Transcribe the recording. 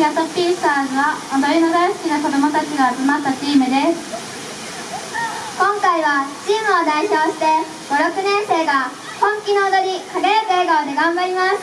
シアトピースターズは踊りの大好きな子どもたちが集まったチームです。今回はチームを代表して56年生が本気の踊り輝く笑顔で頑張ります。